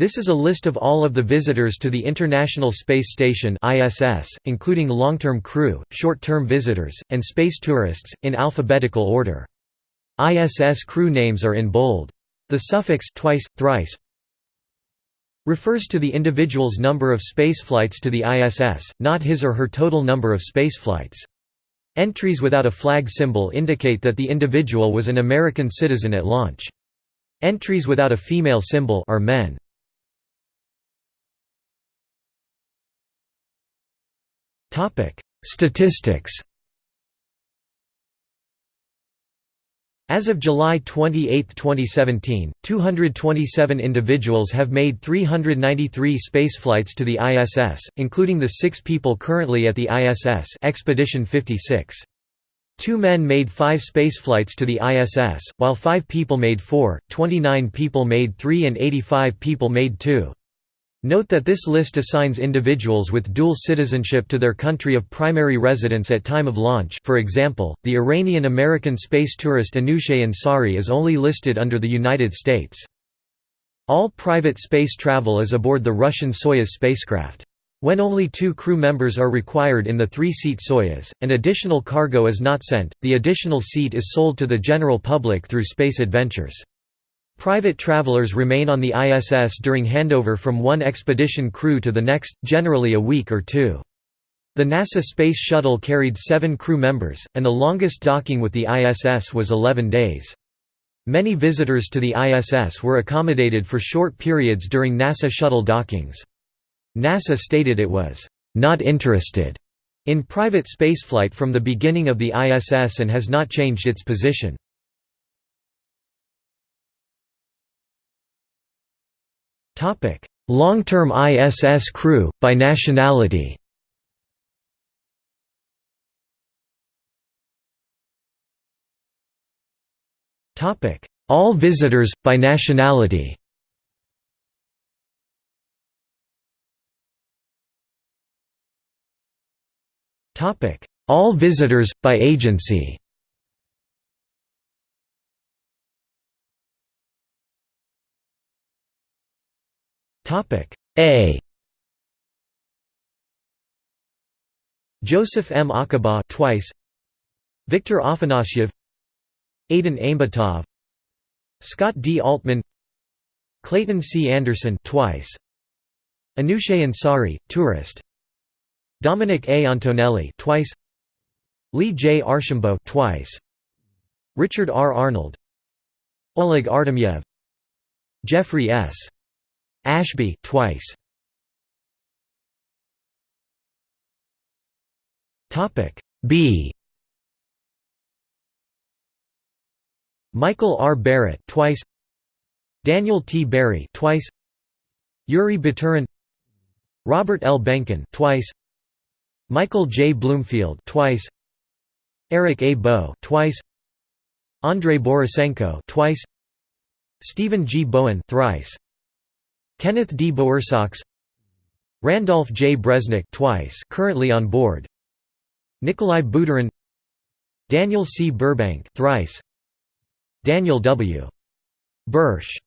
This is a list of all of the visitors to the International Space Station (ISS), including long-term crew, short-term visitors, and space tourists, in alphabetical order. ISS crew names are in bold. The suffix twice, thrice refers to the individual's number of spaceflights to the ISS, not his or her total number of spaceflights. Entries without a flag symbol indicate that the individual was an American citizen at launch. Entries without a female symbol are men. Topic: Statistics. As of July 28, 2017, 227 individuals have made 393 spaceflights to the ISS, including the six people currently at the ISS Expedition 56. Two men made five spaceflights to the ISS, while five people made four, 29 people made three and 85 people made two. Note that this list assigns individuals with dual citizenship to their country of primary residence at time of launch for example, the Iranian-American space tourist Anousheh Ansari is only listed under the United States. All private space travel is aboard the Russian Soyuz spacecraft. When only two crew members are required in the three-seat Soyuz, and additional cargo is not sent, the additional seat is sold to the general public through Space Adventures. Private travelers remain on the ISS during handover from one expedition crew to the next, generally a week or two. The NASA Space Shuttle carried seven crew members, and the longest docking with the ISS was 11 days. Many visitors to the ISS were accommodated for short periods during NASA shuttle dockings. NASA stated it was, "...not interested." in private spaceflight from the beginning of the ISS and has not changed its position. Long-term ISS crew, by nationality? All visitors, by nationality? All visitors, by agency A Joseph M. Acaba twice Viktor Afanasyev Aidyn Aimbetov Scott D. Altman Clayton C. Anderson twice Anousheh Ansari, tourist Dominic A. Antonelli twice Lee J. Archambault twice Richard R. Arnold Oleg Artemyev Jeffrey S. Ashby twice. Topic B. Michael R. Barrett twice. Daniel T. Barry twice. Yuri Baturin Robert L. Behnken twice. Michael J. Bloomfield twice. Eric A. Boe twice. Andrei Borisenko twice. Stephen G. Bowen thrice. Kenneth D. Bowersox Randolph J. Bresnik twice currently on board Nikolai Budarin Daniel C. Burbank thrice Daniel W. Bursch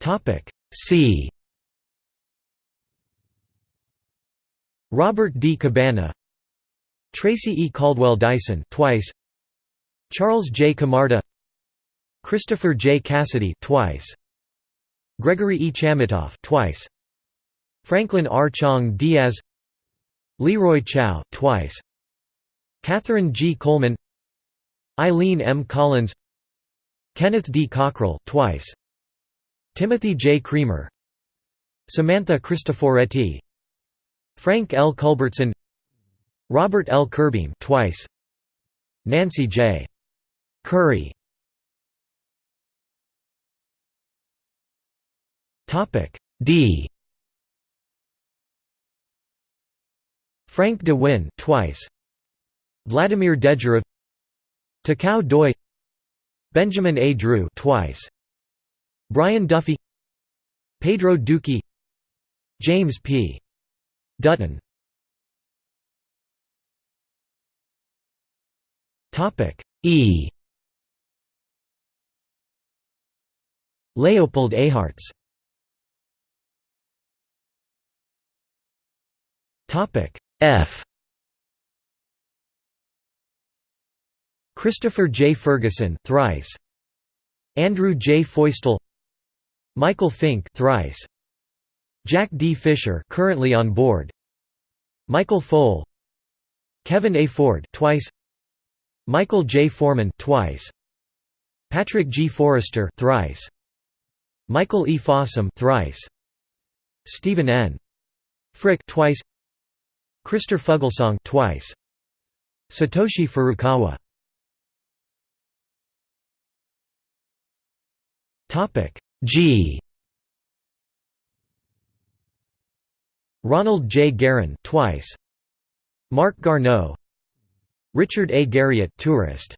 Topic C Robert D. Cabana Tracy E. Caldwell Dyson twice Charles J. Camarda Christopher J. Cassidy twice. Gregory E. Chamitoff twice. Franklin R. Chang Diaz Leroy Chiao twice. Catherine G. Coleman Eileen M. Collins Kenneth D. Cockrell twice. Timothy J. Creamer Samantha Cristoforetti Frank L. Culbertson Robert L. Curbeam twice Nancy J. Currie Topic D. Frank De Winne twice. Vladimir Dezhurov, Takao Doi, Benjamin A. Drew twice. Brian Duffy, Pedro Duque, James P. Dutton. Topic E. Leopold Eyharts F Christopher J. Ferguson thrice. Andrew J. Feustel Michael Fincke thrice. Jack D. Fisher currently on board Michael Foale Kevin A. Ford twice Michael J. Foreman twice Patrick G. Forrester thrice Michael E. Fossum thrice Stephen N. Frick twice Christer Fuglesang twice Satoshi Furukawa Topic G Ronald J. Garan twice Marc Garneau Richard A. Garriott tourist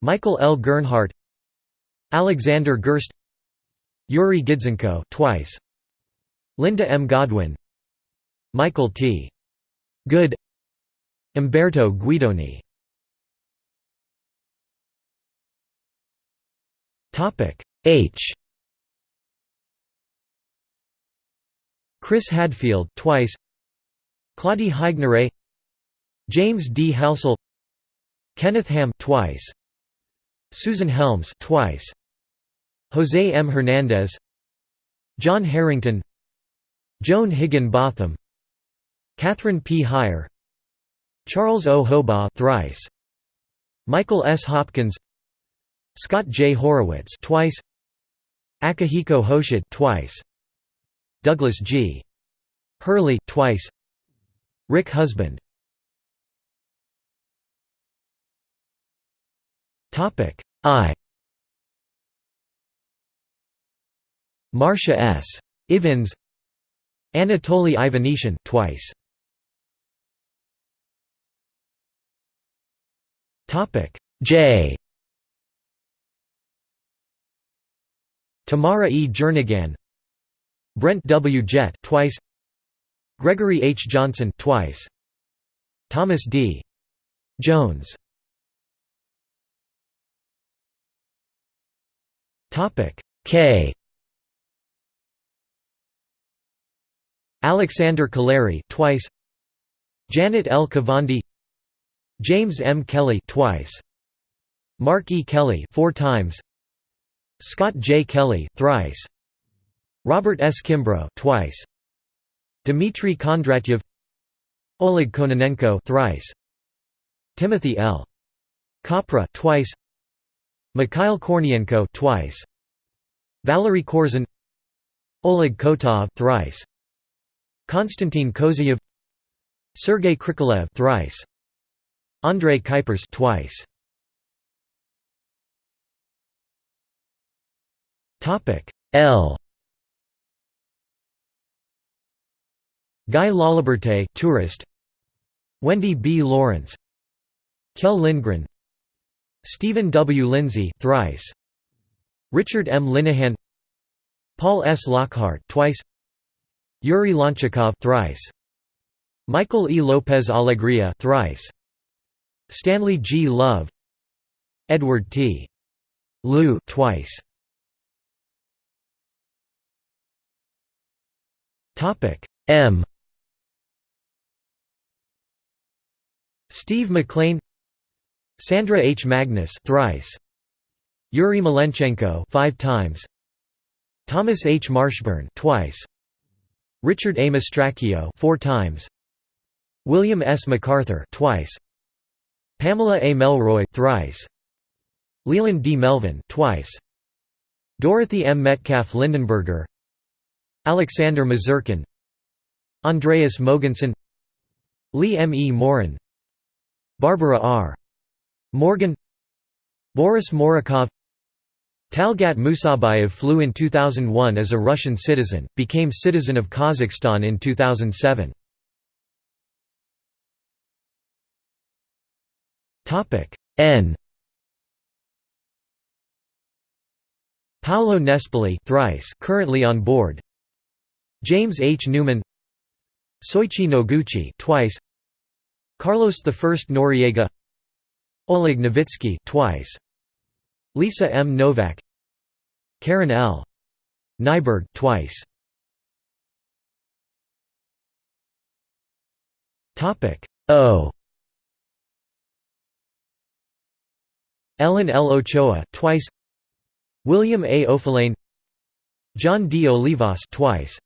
Michael L. Gernhardt Alexander Gerst Yuri Gidzenko twice Linda M. Godwin Michael T. Good. Umberto Guidoni. H. Chris Hadfield twice. Claudie Haigneré James D. Halsell Kenneth Ham twice. Susan Helms twice. Jose M. Hernandez. John Herrington. Joan Higginbotham Catherine P. Hire Charles O. Hobaugh thrice Michael S. Hopkins Scott J. Horowitz twice Akihiko Hoshide twice Douglas G. Hurley twice Rick Husband Topic I Marcia S. Ivins Anatoly Ivanishin twice Topic J Tamara E. Jernigan Brent W. Jett twice Gregory H. Johnson twice Thomas D. Jones Topic K Alexander Kaleri twice Janet L. Kavandi James M. Kelly twice Mark E. Kelly four times Scott J. Kelly thrice Robert S. Kimbrough twice. Dmitry Kondratyev Oleg Kononenko thrice. Timothy L. Kopra twice. Mikhail Kornienko twice. Valery Korzun Oleg Kotov thrice. Konstantin Kozeyev Sergei Krikalev thrice. André Kuipers twice. Topic L Guy Laliberte tourist Wendy B. Lawrence Kjell Lindgren Stephen W. Lindsay thrice Richard M. Linehan Paul S. Lockhart twice Yuri Lonchakov thrice Michael E. Lopez Alegria thrice Stanley G. Love Edward T. Lu twice Topic M Steve MacLean Sandra H. Magnus thrice Yuri Malenchenko five times Thomas H. Marshburn twice Richard A. Mastracchio four times William S. McArthur twice Pamela A. Melroy thrice Leland D. Melvin twice Dorothy M. Metcalf Lindenberger Alexander Misurkin Andreas Mogensen Lee M. E. Morin Barbara R. Morgan Boris Morukov Talgat Musabayev flew in 2001 as a Russian citizen, became citizen of Kazakhstan in 2007. N Paolo Nespoli thrice currently on board James H. Newman Soichi Noguchi twice Carlos I Noriega Oleg Novitsky twice Lisa M. Nowak Karen L. Nyberg twice. Topic O. Ellen L. Ochoa twice. William A. Oefelein John D. Olivas twice.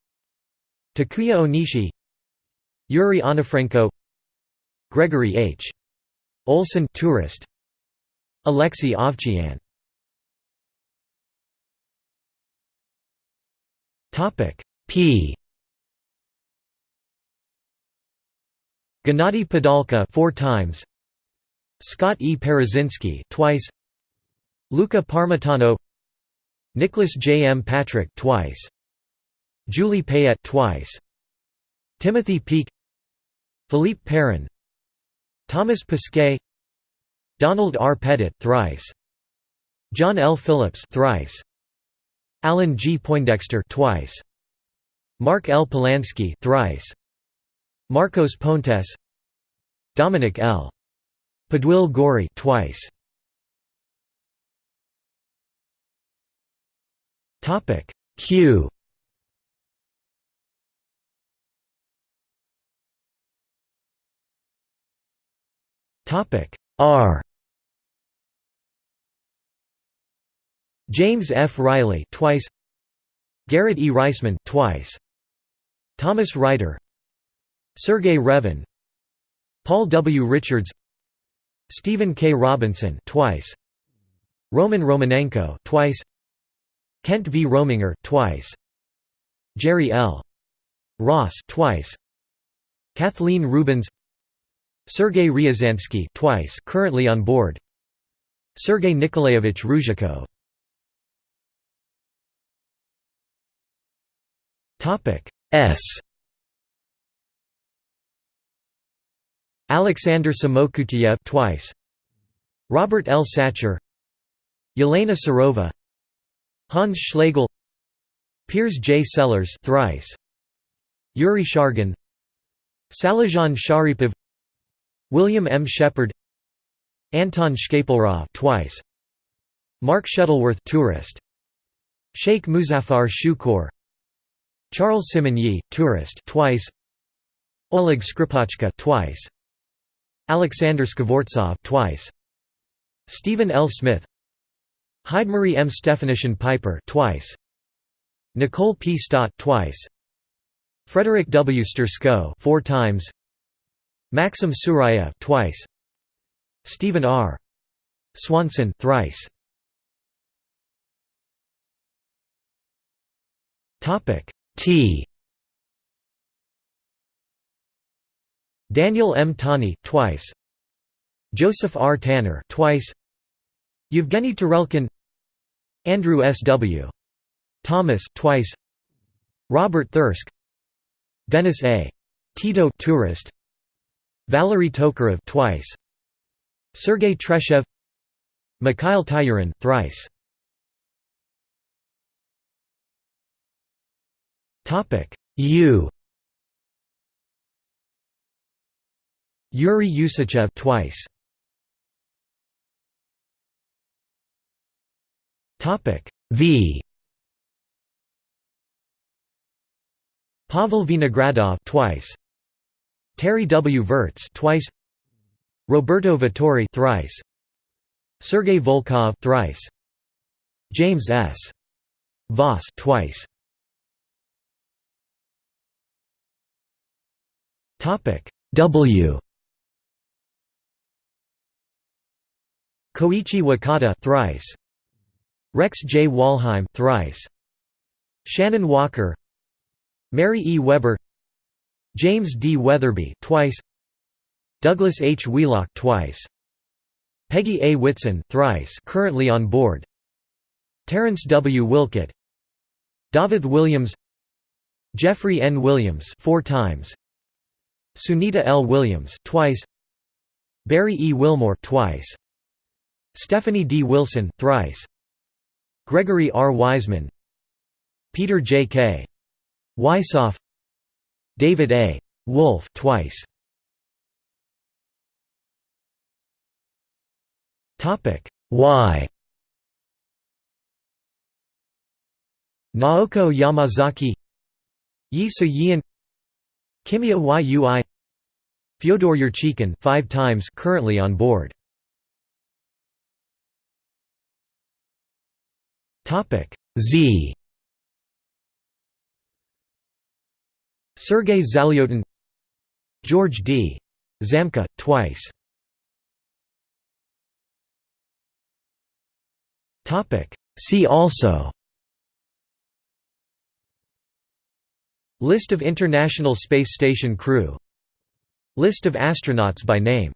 Takuya Onishi Yuri Onufrenko Gregory H. Olsen tourist Alexei Ovchinin Topic P Gennady Padalka four times Scott E. Parazynski twice Luca Parmitano Nicholas J. M. Patrick twice Julie Payette twice Timothy Peake Philippe Perrin Thomas Pesquet Donald R. Pettit thrice John L. Phillips thrice Alan G. Poindexter twice Mark L. Polanski thrice Marcos Pontes Dominic L. Pudwill Gorie twice. Topic Q. Topic R. James F. Reilly twice. Garrett E. Reisman twice. Thomas Reiter. Sergey Revin. Paul W. Richards Stephen K. Robinson twice. Roman Romanenko twice. Kent V. Rominger twice. Jerry L. Ross twice. Kathleen Rubins. Sergei Ryazansky twice currently on board. Sergei Nikolaevich Ryzhikov. Topic S Alexander Samokutyayev twice. Robert L. Satcher. Yelena Serova Hans Schlegel. Piers J. Sellers thrice. Yuri Shargin. Salizhan Sharipov. William M. Shepard. Anton Shkaplerov twice. Mark Shuttleworth tourist. Sheikh Muszaphar Shukor. Charles Simonyi tourist twice. Oleg Skripochka twice Alexander Skvortsov twice. Stephen L. Smith. Heidemarie M. Stefanyshyn-Piper twice. Nicole P. Stott twice. Frederick W. Sturckow four times. Maxim Surayev twice. Stephen R. Swanson thrice. Topic T Daniel M. Tani twice. Joseph R. Tanner twice. Yevgeny Tarelkin Andrew S. W. Thomas twice. Robert Thirsk Dennis A. Tito tourist Valery Tokarev twice. Sergei Treshev Mikhail Tyurin thrice. Topic U Yuri Usachev twice. Topic V Pavel Vinogradov twice. Terry W. Virts twice. Roberto Vittori thrice. Sergei Volkov thrice. James S. Voss twice. Topic W Koichi Wakata thrice. Rex J. Walheim thrice. Shannon Walker. Mary E. Weber. James D. Wetherbee twice. Douglas H. Wheelock twice. Peggy A. Whitson thrice currently on board. Terrence W. Wilcutt. David Williams. Jeffrey N. Williams four times. Sunita L. Williams twice, Barry E. Wilmore twice, Stephanie D. Wilson thrice, Gregory R. Wiseman, Peter J. K. Wisoff, David A. Wolf twice. Topic Y. Naoko Yamazaki Yi So-yeon Kimiya Yui Fyodor Yurchikhin five times currently on board. Z. Sergei Zalyotin George D. Zamka, twice. See also. List of International Space Station crew. List of astronauts by name